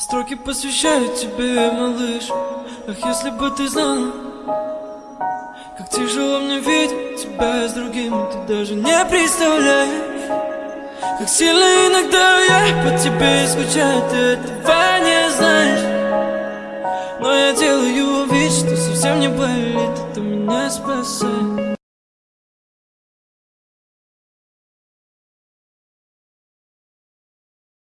Строки посвящаю тебе, малыш. Ах, если бы ты знала Как тяжело мне видеть тебя с другим Ты даже не представляешь Как сильно иногда я по тебе скучаю Ты этого не знаешь. Но я делаю вид, что совсем не болит Это меня спасает.